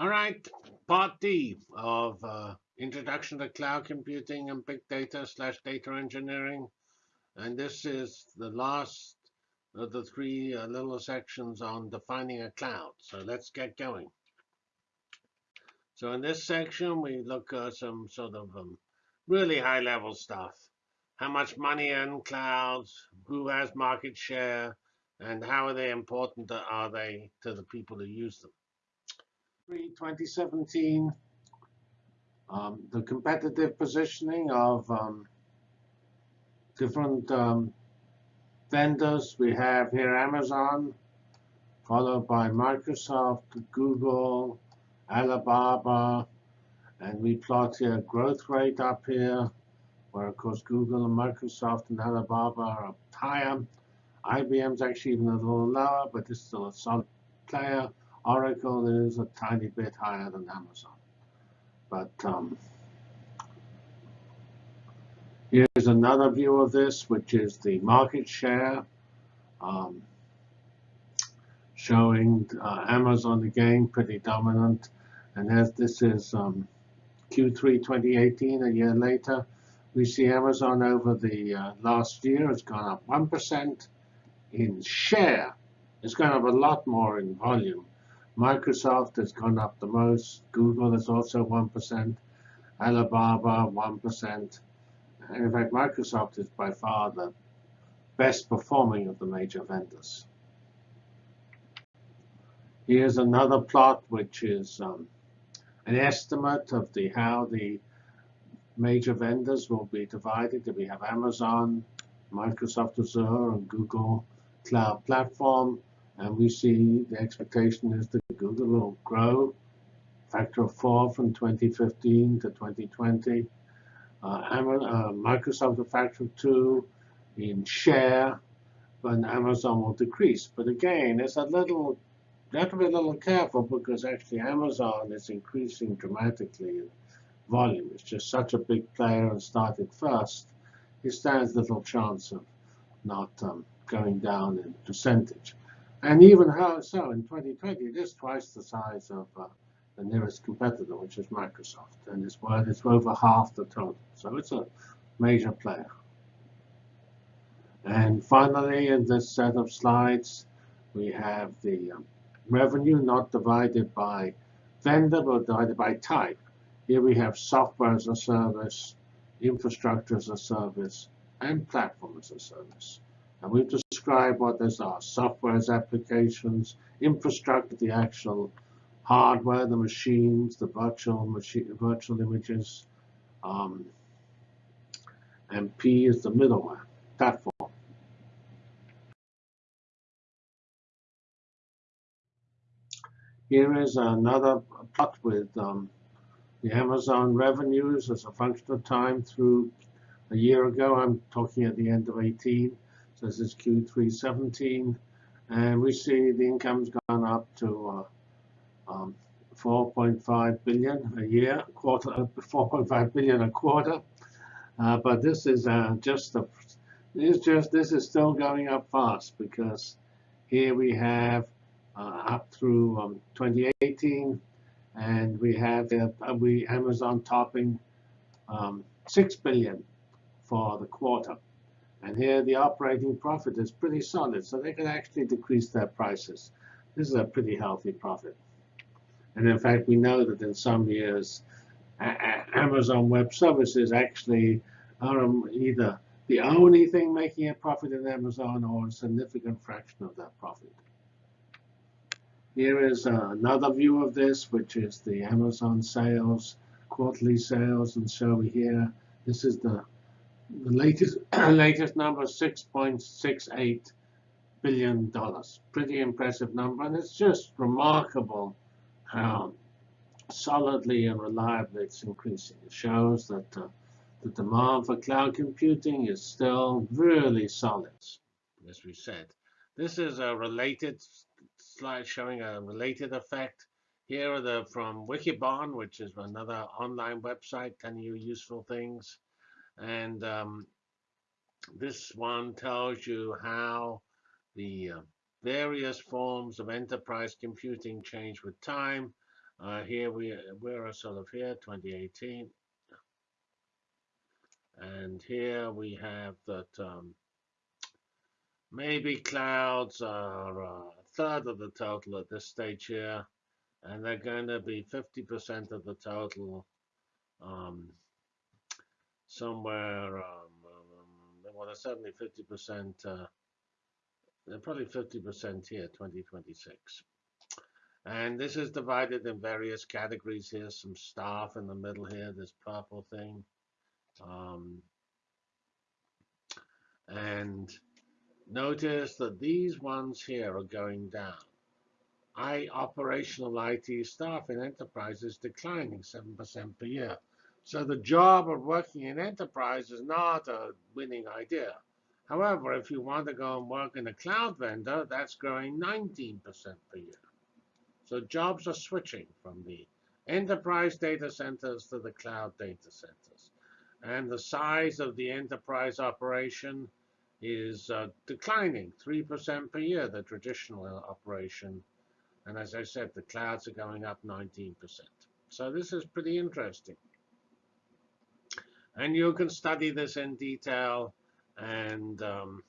All right, part D of uh, Introduction to Cloud Computing and Big Data slash Data Engineering. And this is the last of the three uh, little sections on defining a cloud. So let's get going. So in this section, we look at some sort of um, really high level stuff. How much money in clouds, who has market share, and how are they important are they to the people who use them. 2017, um, the competitive positioning of um, different um, vendors. We have here Amazon, followed by Microsoft, Google, Alibaba, and we plot here growth rate up here, where of course Google and Microsoft and Alibaba are higher. IBM's actually even a little lower, but it's still a solid player. Oracle is a tiny bit higher than Amazon. But um, here's another view of this, which is the market share, um, showing uh, Amazon again pretty dominant. And as this is um, Q3 2018, a year later, we see Amazon over the uh, last year has gone up 1% in share. It's gone up a lot more in volume. Microsoft has gone up the most. Google is also 1%. Alibaba, 1%. And in fact, Microsoft is by far the best performing of the major vendors. Here's another plot, which is um, an estimate of the how the major vendors will be divided. We have Amazon, Microsoft Azure, and Google Cloud Platform. And we see the expectation is that Google will grow factor of four from 2015 to 2020. Uh, uh, Microsoft a factor of two in share, but Amazon will decrease. But again, it's a little, you have to be a little careful because actually Amazon is increasing dramatically in volume. It's just such a big player and started first. It stands little chance of not um, going down in percentage. And even how so in 2020, it is twice the size of uh, the nearest competitor, which is Microsoft, and it's worth it's over half the total. So it's a major player. And finally, in this set of slides, we have the um, revenue not divided by vendor, but divided by type. Here we have software as a service, infrastructure as a service, and platform as a service. And we've described what those are. Software as applications, infrastructure, the actual hardware, the machines, the virtual machine, virtual images, um, and P is the middleware platform. Here is another plot with um, the Amazon revenues as a function of time through a year ago. I'm talking at the end of 18. This is Q3 17. And we see the income's gone up to uh, um, 4.5 billion a year, quarter, uh, 4.5 billion a quarter. Uh, but this is uh, just the, it's just this is still going up fast because here we have uh, up through um, 2018, and we have uh, we Amazon topping um, 6 billion for the quarter. And here the operating profit is pretty solid, so they can actually decrease their prices. This is a pretty healthy profit. And in fact, we know that in some years, Amazon Web Services actually are um, either the only thing making a profit in Amazon or a significant fraction of that profit. Here is uh, another view of this, which is the Amazon sales, quarterly sales. And so here, this is the the latest latest number 6.68 billion dollars. Pretty impressive number, and it's just remarkable how solidly and reliably it's increasing. It shows that uh, the demand for cloud computing is still really solid, as we said. This is a related slide showing a related effect. Here are the from Wikibon, which is another online website telling you useful things. And um, this one tells you how the uh, various forms of enterprise computing change with time. Uh, here we we're sort of here 2018, and here we have that um, maybe clouds are a third of the total at this stage here, and they're going to be 50% of the total um, somewhere. Um, um, well, they're certainly 50%. Uh, they're probably 50% here, 2026. And this is divided in various categories here. Some staff in the middle here, this purple thing. Um, and notice that these ones here are going down. I operational IT staff in enterprises declining 7% per year. So the job of working in enterprise is not a winning idea. However, if you want to go and work in a cloud vendor, that's growing 19% per year. So jobs are switching from the enterprise data centers to the cloud data centers. And the size of the enterprise operation is uh, declining 3% per year, the traditional operation. And as I said, the clouds are going up 19%. So this is pretty interesting. And you can study this in detail and um,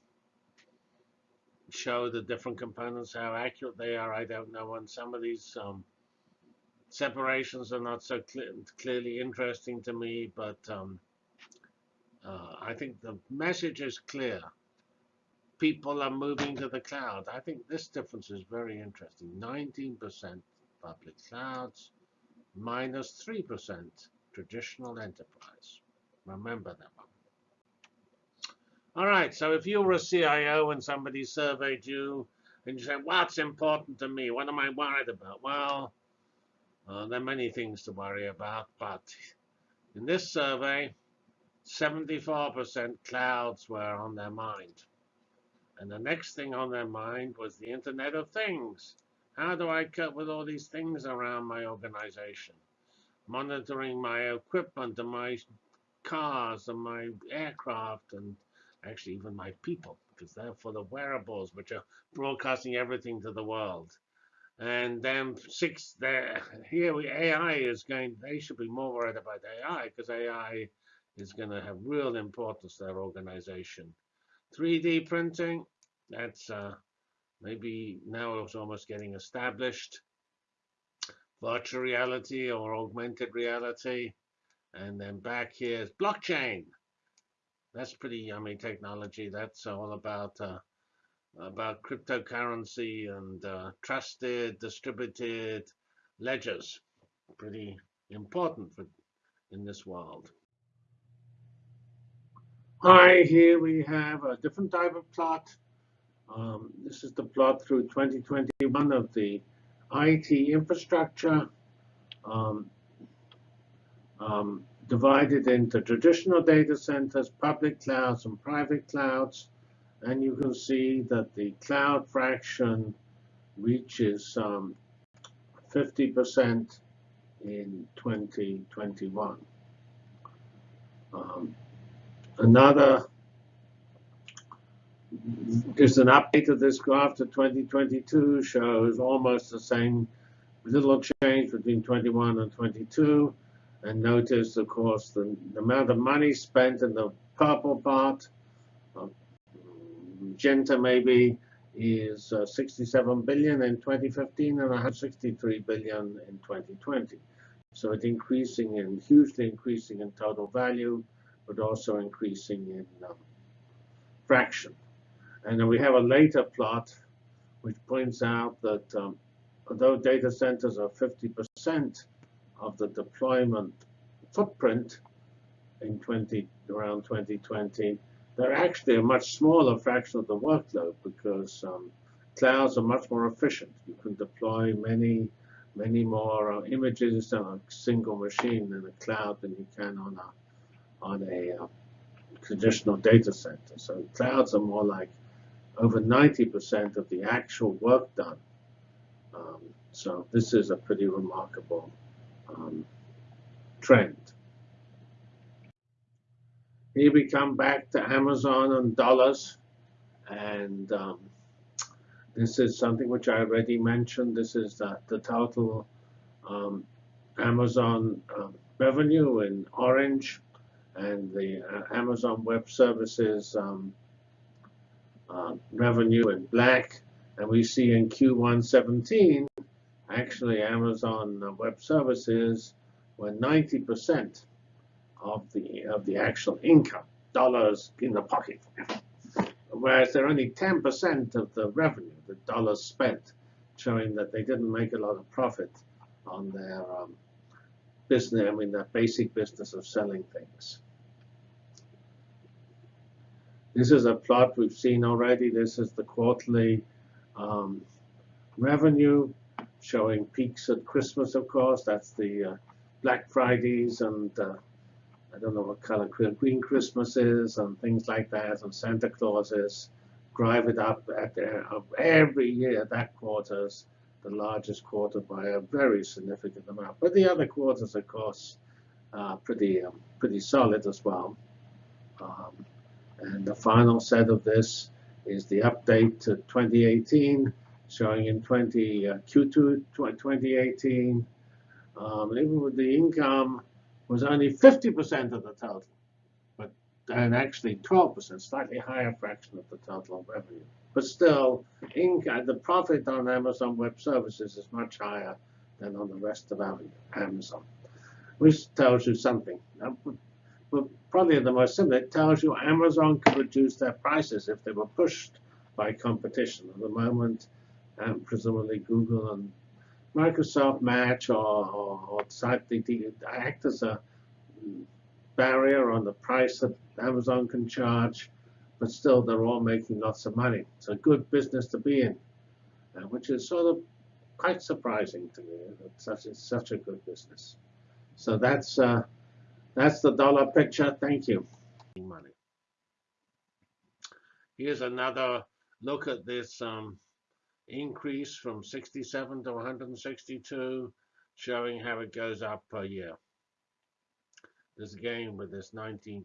show the different components, how accurate they are, I don't know. And some of these um, separations are not so clearly interesting to me, but um, uh, I think the message is clear. People are moving to the cloud. I think this difference is very interesting. 19% public clouds, minus 3% traditional enterprise. Remember that one. All right, so if you were a CIO and somebody surveyed you and you said, what's important to me? What am I worried about? Well, uh, there are many things to worry about, but in this survey, 74% clouds were on their mind. And the next thing on their mind was the Internet of Things. How do I cope with all these things around my organization? Monitoring my equipment and my cars and my aircraft and actually even my people, because they're for the wearables, which are broadcasting everything to the world. And then six, there here we, AI is going. They should be more worried about AI because AI is going to have real importance to their organization. 3D printing, that's uh, maybe now it's almost getting established. Virtual reality or augmented reality. And then back here is blockchain that's pretty yummy technology. That's all about uh, about cryptocurrency and uh, trusted distributed ledgers. Pretty important for, in this world. Hi, here we have a different type of plot. Um, this is the plot through 2021 of the IT infrastructure. Um, um, divided into traditional data centers, public clouds, and private clouds. And you can see that the cloud fraction reaches 50% um, in 2021. Um, another, just an update of this graph to 2022 shows almost the same little change between 21 and 22. And notice, of course, the, the amount of money spent in the purple part, uh, Magenta maybe, is uh, 67 billion in 2015 and 163 billion in 2020. So it's increasing and hugely increasing in total value, but also increasing in um, fraction. And then we have a later plot which points out that um, although data centers are 50% of the deployment footprint in 20 around 2020, they're actually a much smaller fraction of the workload because um, clouds are much more efficient. You can deploy many, many more uh, images on a single machine in a cloud than you can on a on a uh, traditional data center. So clouds are more like over 90% of the actual work done. Um, so this is a pretty remarkable um, trend. Here we come back to Amazon and dollars. And um, this is something which I already mentioned. This is the, the total um, Amazon uh, revenue in orange and the uh, Amazon Web Services um, uh, revenue in black. And we see in Q1 17, actually Amazon uh, Web Services were 90% of the of the actual income, dollars in the pocket. Whereas they're only 10% of the revenue, the dollars spent, showing that they didn't make a lot of profit on their um, business, I mean, their basic business of selling things. This is a plot we've seen already. This is the quarterly um, revenue showing peaks at Christmas, of course. That's the uh, Black Fridays and uh, I don't know what color Green Christmas is and things like that and Santa Claus is. Drive it up at every year. That quarter's the largest quarter by a very significant amount. But the other quarters, of course, are pretty um, pretty solid as well. Um, and the final set of this is the update to 2018, showing in 20 uh, Q2 2018, um, even with the income was only 50% of the total, but and actually 12%, slightly higher fraction of the total revenue. But still, income, the profit on Amazon Web Services is much higher than on the rest of Amazon, which tells you something but probably the most simple, it tells you Amazon could reduce their prices if they were pushed by competition. At the moment, um, presumably Google and Microsoft match or, or, or decide they, they act as a barrier on the price that Amazon can charge, but still they're all making lots of money. It's a good business to be in, uh, which is sort of quite surprising to me. that such, it's such a good business. So that's uh, that's the dollar picture. Thank you. Money. Here's another look at this um, increase from 67 to 162, showing how it goes up per year. This again with this 19%